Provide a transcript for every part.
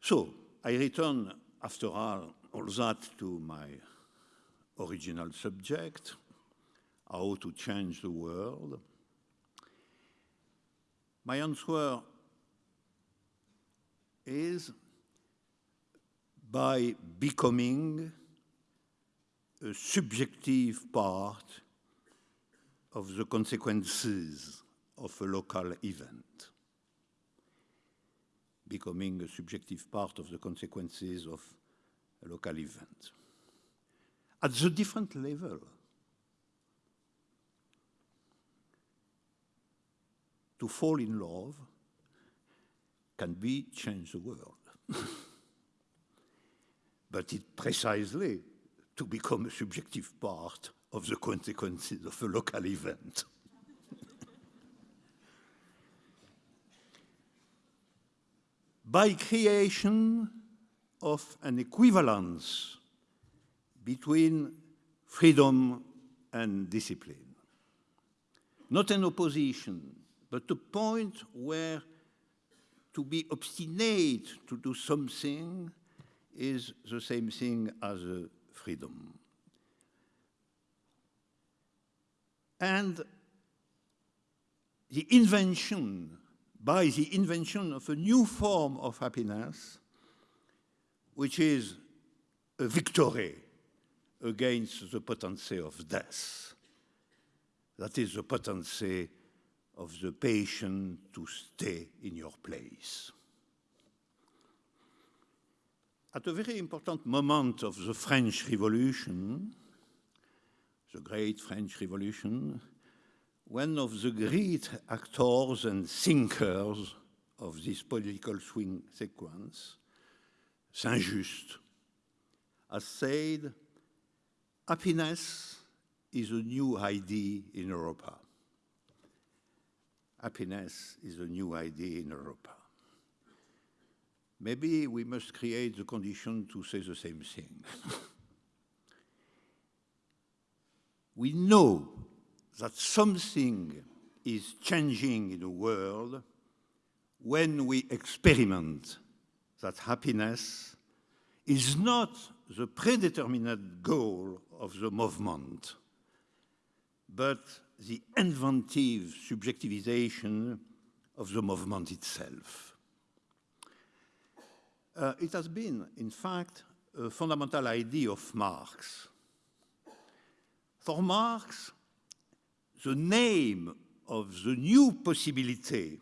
So I return, after all, all that to my original subject, how to change the world. My answer is by becoming a subjective part of the consequences of a local event, becoming a subjective part of the consequences of a local event. At the different level, to fall in love can be change the world. but it precisely to become a subjective part of the consequences of a local event. By creation of an equivalence between freedom and discipline. Not an opposition, but a point where to be obstinate to do something is the same thing as freedom. And the invention, by the invention of a new form of happiness, which is a victory against the potency of death. That is the potency of the patient to stay in your place. At a very important moment of the French Revolution, the Great French Revolution, one of the great actors and thinkers of this political swing sequence, Saint-Just, has said, happiness is a new idea in Europa. Happiness is a new idea in Europa. Maybe we must create the condition to say the same thing. we know that something is changing in the world when we experiment that happiness is not the predetermined goal of the movement, but the inventive subjectivization of the movement itself. Uh, it has been, in fact, a fundamental idea of Marx. For Marx, the name of the new possibility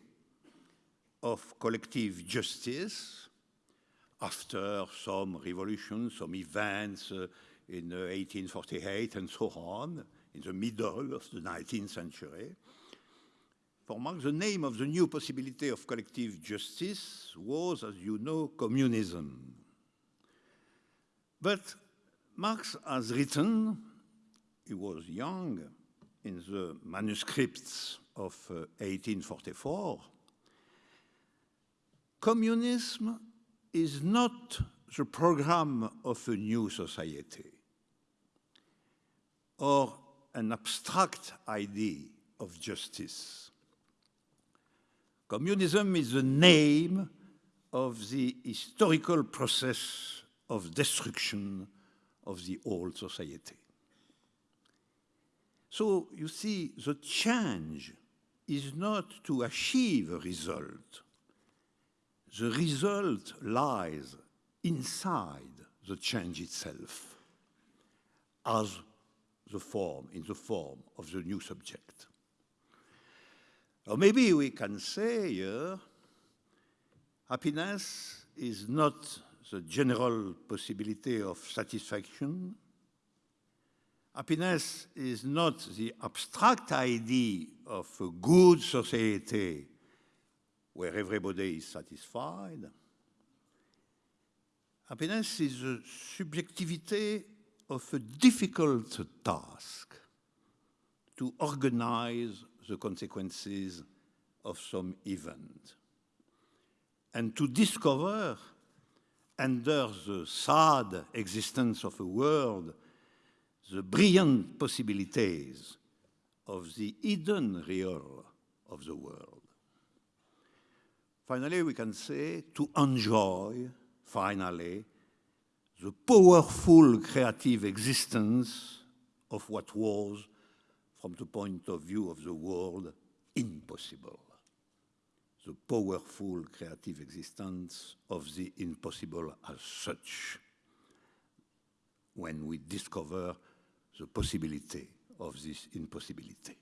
of collective justice after some revolutions, some events uh, in uh, 1848 and so on, in the middle of the 19th century. For Marx, the name of the new possibility of collective justice was, as you know, communism. But Marx has written, he was young, in the manuscripts of uh, 1844, communism is not the program of a new society or an abstract idea of justice. Communism is the name of the historical process of destruction of the old society. So you see, the change is not to achieve a result, the result lies inside the change itself as the form, in the form of the new subject. Or maybe we can say here, happiness is not the general possibility of satisfaction. Happiness is not the abstract idea of a good society where everybody is satisfied. Happiness is the subjectivity of a difficult task to organize the consequences of some event and to discover under the sad existence of a world the brilliant possibilities of the hidden real of the world. Finally, we can say to enjoy finally, the powerful creative existence of what was, from the point of view of the world, impossible. The powerful creative existence of the impossible as such, when we discover the possibility of this impossibility.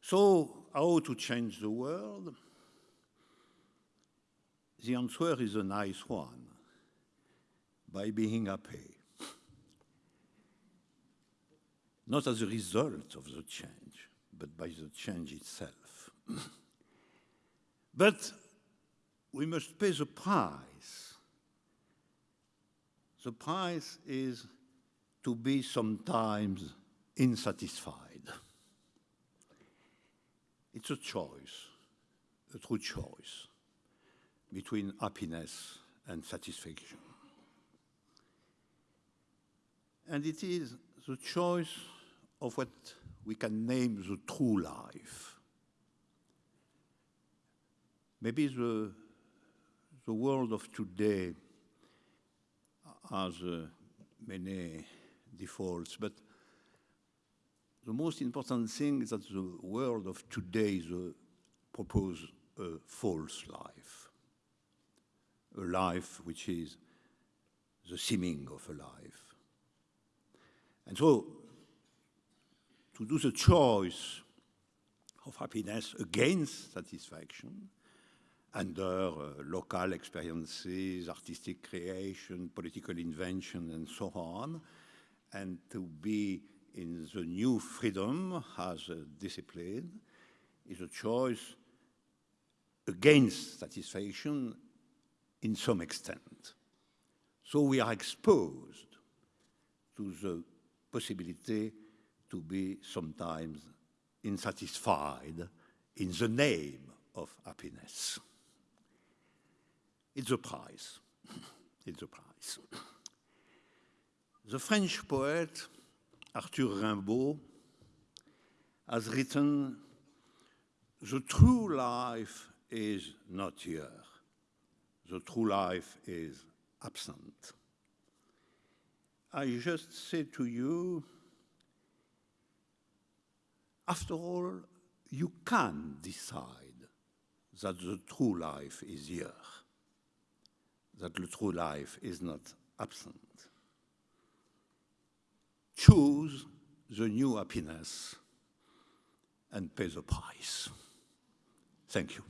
So, how to change the world? The answer is a nice one by being happy. Not as a result of the change, but by the change itself. but we must pay the price. The price is to be sometimes insatisfied. It's a choice, a true choice between happiness and satisfaction. And it is the choice of what we can name the true life. Maybe the, the world of today has uh, many defaults, but the most important thing is that the world of today is a propose a false life, a life which is the seeming of a life. And so, to do the choice of happiness against satisfaction, under uh, local experiences, artistic creation, political invention, and so on, and to be in the new freedom as a discipline is a choice against satisfaction in some extent. So we are exposed to the possibility to be sometimes insatisfied in the name of happiness. It's a price. it's a price. The French poet Arthur Rimbaud has written, the true life is not here. The true life is absent. I just say to you, after all, you can decide that the true life is here, that the true life is not absent choose the new happiness and pay the price. Thank you.